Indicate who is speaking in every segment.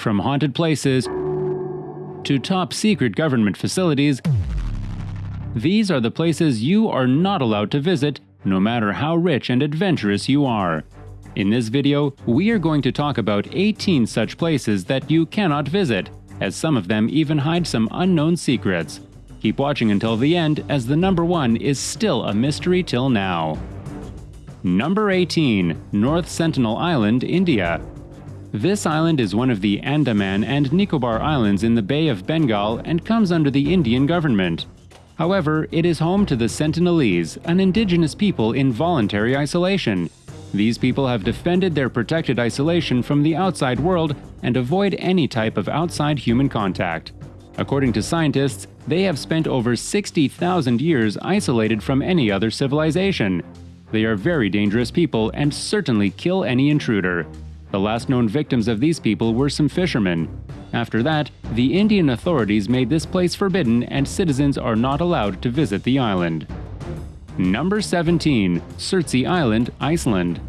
Speaker 1: From haunted places to top secret government facilities, these are the places you are not allowed to visit, no matter how rich and adventurous you are. In this video, we are going to talk about 18 such places that you cannot visit, as some of them even hide some unknown secrets. Keep watching until the end, as the number one is still a mystery till now. Number 18. North Sentinel Island, India. This island is one of the Andaman and Nicobar Islands in the Bay of Bengal and comes under the Indian government. However, it is home to the Sentinelese, an indigenous people in voluntary isolation. These people have defended their protected isolation from the outside world and avoid any type of outside human contact. According to scientists, they have spent over 60,000 years isolated from any other civilization. They are very dangerous people and certainly kill any intruder. The last known victims of these people were some fishermen. After that, the Indian authorities made this place forbidden and citizens are not allowed to visit the island. Number 17. Surtsey Island, Iceland.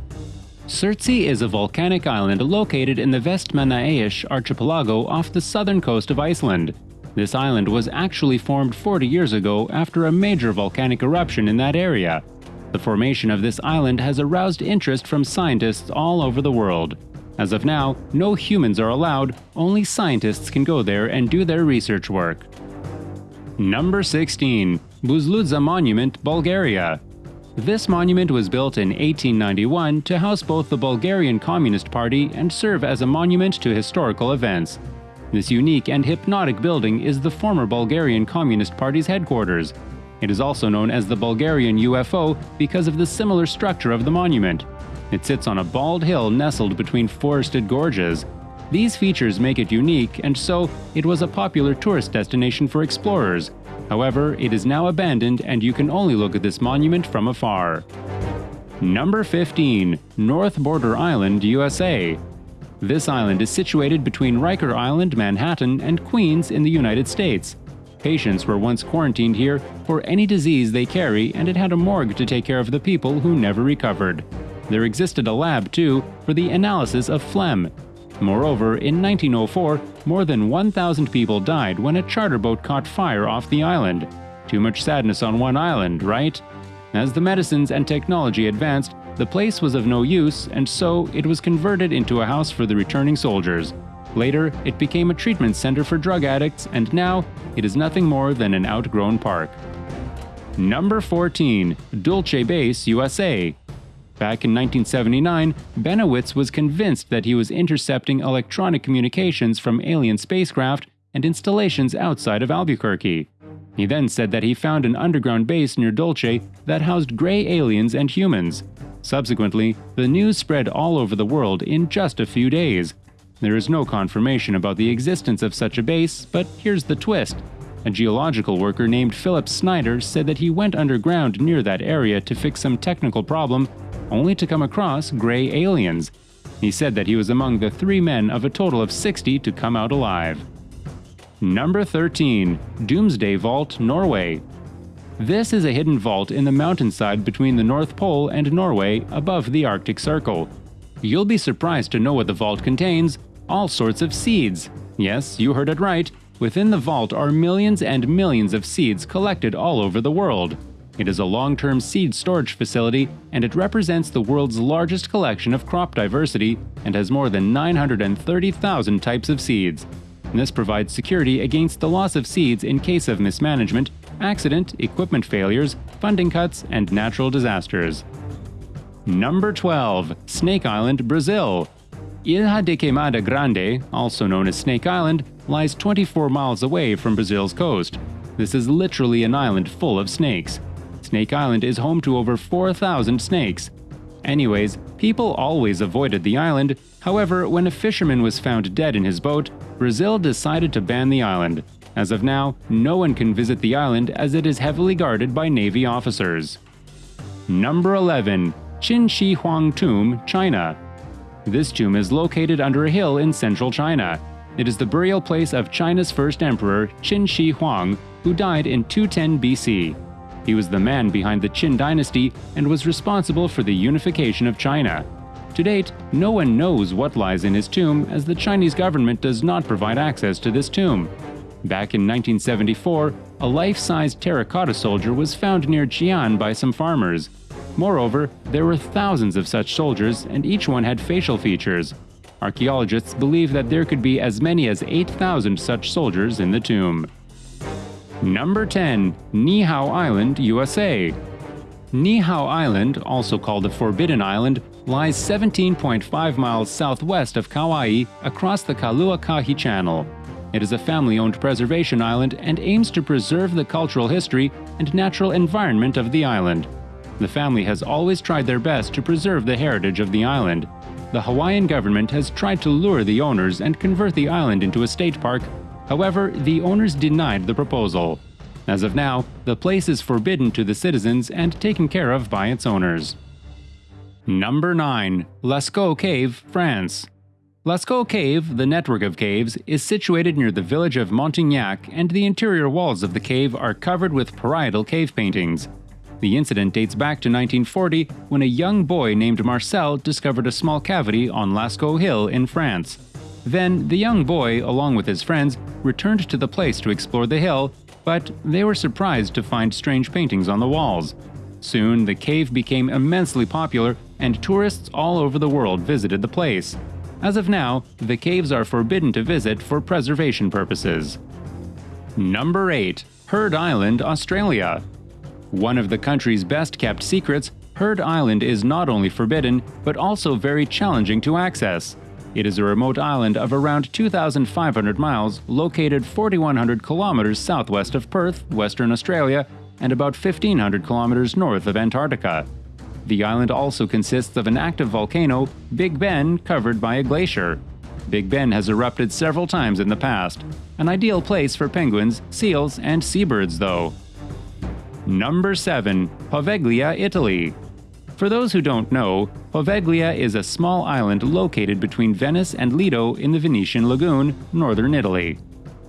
Speaker 1: Surtsey is a volcanic island located in the Vestmannaeyjar archipelago off the southern coast of Iceland. This island was actually formed 40 years ago after a major volcanic eruption in that area. The formation of this island has aroused interest from scientists all over the world. As of now, no humans are allowed, only scientists can go there and do their research work. Number 16. Buzludzha Monument, Bulgaria. This monument was built in 1891 to house both the Bulgarian Communist Party and serve as a monument to historical events. This unique and hypnotic building is the former Bulgarian Communist Party's headquarters. It is also known as the Bulgarian UFO because of the similar structure of the monument. It sits on a bald hill nestled between forested gorges. These features make it unique, and so it was a popular tourist destination for explorers. However, it is now abandoned and you can only look at this monument from afar. Number 15. North Brother Island, USA. This island is situated between Riker Island, Manhattan, and Queens in the United States. Patients were once quarantined here for any disease they carry, and it had a morgue to take care of the people who never recovered. There existed a lab, too, for the analysis of phlegm. Moreover, in 1904, more than 1,000 people died when a charter boat caught fire off the island. Too much sadness on one island, right? As the medicines and technology advanced, the place was of no use, and so it was converted into a house for the returning soldiers. Later, it became a treatment center for drug addicts, and now it is nothing more than an outgrown park. Number 14. Dulce Base, USA. Back in 1979, Bennewitz was convinced that he was intercepting electronic communications from alien spacecraft and installations outside of Albuquerque. He then said that he found an underground base near Dulce that housed gray aliens and humans. Subsequently, the news spread all over the world in just a few days, there is no confirmation about the existence of such a base, but here's the twist. A geological worker named Philip Schneider said that he went underground near that area to fix some technical problem, only to come across gray aliens. He said that he was among the three men of a total of 60 to come out alive. Number 13. Doomsday Vault, Norway. This is a hidden vault in the mountainside between the North Pole and Norway above the Arctic Circle. You'll be surprised to know what the vault contains, all sorts of seeds. Yes, you heard it right. Within the vault are millions and millions of seeds collected all over the world. It is a long-term seed storage facility, and it represents the world's largest collection of crop diversity and has more than 930,000 types of seeds. This provides security against the loss of seeds in case of mismanagement, accident, equipment failures, funding cuts, and natural disasters. Number 12. Snake Island, Brazil. Ilha de Queimada Grande, also known as Snake Island, lies 24 miles away from Brazil's coast. This is literally an island full of snakes. Snake Island is home to over 4,000 snakes. Anyways, people always avoided the island, however, when a fisherman was found dead in his boat, Brazil decided to ban the island. As of now, no one can visit the island as it is heavily guarded by Navy officers. Number 11. Qin Shi Huang Tomb, China. This tomb is located under a hill in central China. It is the burial place of China's first emperor, Qin Shi Huang, who died in 210 BC. He was the man behind the Qin dynasty and was responsible for the unification of China. To date, no one knows what lies in his tomb as the Chinese government does not provide access to this tomb. Back in 1974, a life-sized terracotta soldier was found near Xi'an by some farmers. Moreover, there were thousands of such soldiers and each one had facial features. Archaeologists believe that there could be as many as 8,000 such soldiers in the tomb. Number 10. Niihau Island, USA Niihau Island, also called the Forbidden Island, lies 17.5 miles southwest of Kauai across the Kaluakahi Channel. It is a family-owned preservation island and aims to preserve the cultural history and natural environment of the island. The family has always tried their best to preserve the heritage of the island. The Hawaiian government has tried to lure the owners and convert the island into a state park. However, the owners denied the proposal. As of now, the place is forbidden to the citizens and taken care of by its owners. Number 9. Lascaux Cave, France Lascaux Cave, the network of caves, is situated near the village of Montignac and the interior walls of the cave are covered with parietal cave paintings. The incident dates back to 1940 when a young boy named Marcel discovered a small cavity on Lascaux Hill in France. Then, the young boy, along with his friends, returned to the place to explore the hill, but they were surprised to find strange paintings on the walls. Soon, the cave became immensely popular and tourists all over the world visited the place. As of now, the caves are forbidden to visit for preservation purposes. Number 8. Heard Island, Australia One of the country's best kept secrets, Heard Island is not only forbidden, but also very challenging to access. It is a remote island of around 2,500 miles located 4,100 kilometers southwest of Perth, Western Australia, and about 1,500 kilometers north of Antarctica. The island also consists of an active volcano, Big Ben, covered by a glacier. Big Ben has erupted several times in the past. An ideal place for penguins, seals, and seabirds, though. Number 7. Poveglia, Italy. For those who don't know, Poveglia is a small island located between Venice and Lido in the Venetian Lagoon, northern Italy.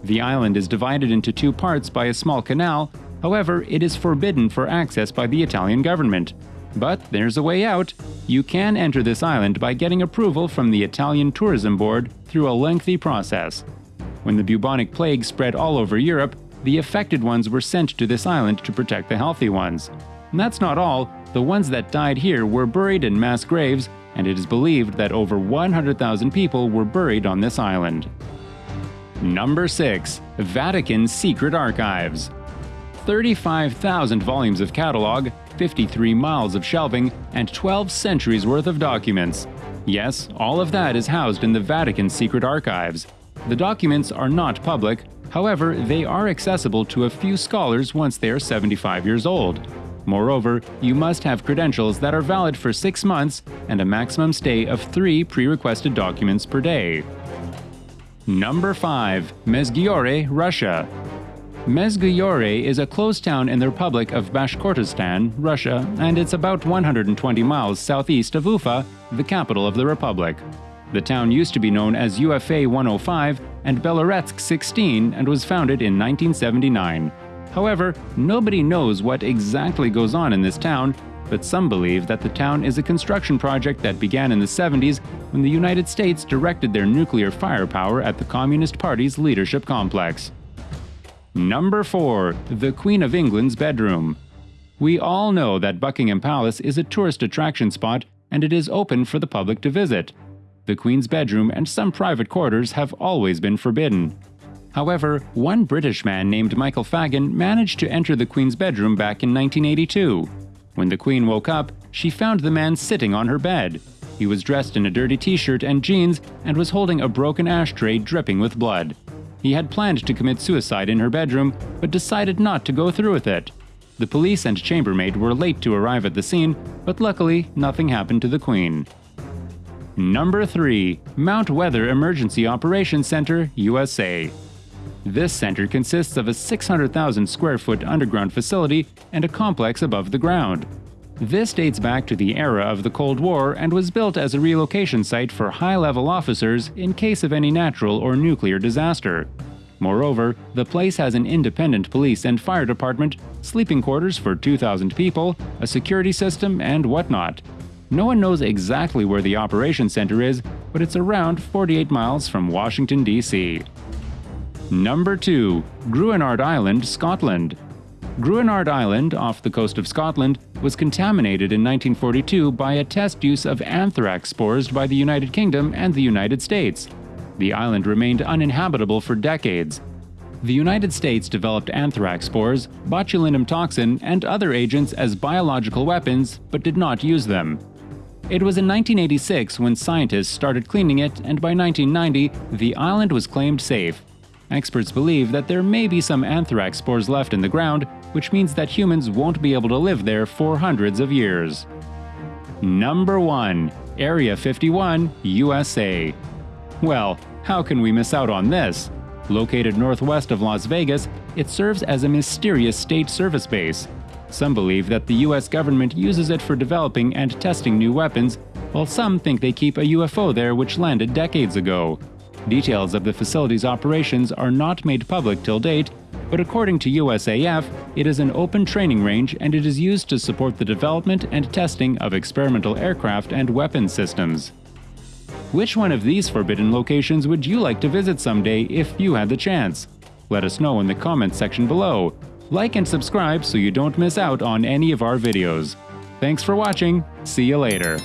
Speaker 1: The island is divided into two parts by a small canal, however, it is forbidden for access by the Italian government. But there's a way out. You can enter this island by getting approval from the Italian Tourism Board through a lengthy process. When the bubonic plague spread all over Europe, the affected ones were sent to this island to protect the healthy ones. And that's not all, the ones that died here were buried in mass graves, and it is believed that over 100,000 people were buried on this island. Number 6. Vatican Secret Archives 35,000 volumes of catalog, 53 miles of shelving, and 12 centuries worth of documents. Yes, all of that is housed in the Vatican secret archives. The documents are not public, however, they are accessible to a few scholars once they are 75 years old. Moreover, you must have credentials that are valid for six months and a maximum stay of three pre-requested documents per day. Number 5. Mezhgorye, Russia Mezhgorye is a closed town in the Republic of Bashkortostan, Russia, and it's about 120 miles southeast of Ufa, the capital of the republic. The town used to be known as UFA 105 and Beloretsk 16 and was founded in 1979. However, nobody knows what exactly goes on in this town, but some believe that the town is a construction project that began in the 70s when the United States directed their nuclear firepower at the Communist Party's leadership complex. Number 4. The Queen of England's Bedroom We all know that Buckingham Palace is a tourist attraction spot and it is open for the public to visit. The Queen's bedroom and some private quarters have always been forbidden. However, one British man named Michael Fagan managed to enter the Queen's bedroom back in 1982. When the Queen woke up, she found the man sitting on her bed. He was dressed in a dirty t-shirt and jeans and was holding a broken ashtray dripping with blood. He had planned to commit suicide in her bedroom, but decided not to go through with it. The police and chambermaid were late to arrive at the scene, but luckily nothing happened to the Queen. Number 3. Mount Weather Emergency Operations Center, USA. This center consists of a 600,000 square foot underground facility and a complex above the ground. This dates back to the era of the Cold War and was built as a relocation site for high-level officers in case of any natural or nuclear disaster. Moreover, the place has an independent police and fire department, sleeping quarters for 2,000 people, a security system, and whatnot. No one knows exactly where the operations center is, but it's around 48 miles from Washington, D.C. Number 2. Gruinard Island, Scotland. Gruinard Island, off the coast of Scotland, was contaminated in 1942 by a test use of anthrax spores by the United Kingdom and the United States. The island remained uninhabitable for decades. The United States developed anthrax spores, botulinum toxin, and other agents as biological weapons, but did not use them. It was in 1986 when scientists started cleaning it, and by 1990, the island was claimed safe. Experts believe that there may be some anthrax spores left in the ground, which means that humans won't be able to live there for hundreds of years. Number 1. Area 51, USA. Well, how can we miss out on this? Located northwest of Las Vegas, it serves as a mysterious state service base. Some believe that the US government uses it for developing and testing new weapons, while some think they keep a UFO there which landed decades ago. Details of the facility's operations are not made public till date, but according to USAF, it is an open training range and it is used to support the development and testing of experimental aircraft and weapon systems. Which one of these forbidden locations would you like to visit someday if you had the chance? Let us know in the comments section below. Like and subscribe so you don't miss out on any of our videos. Thanks for watching, see you later.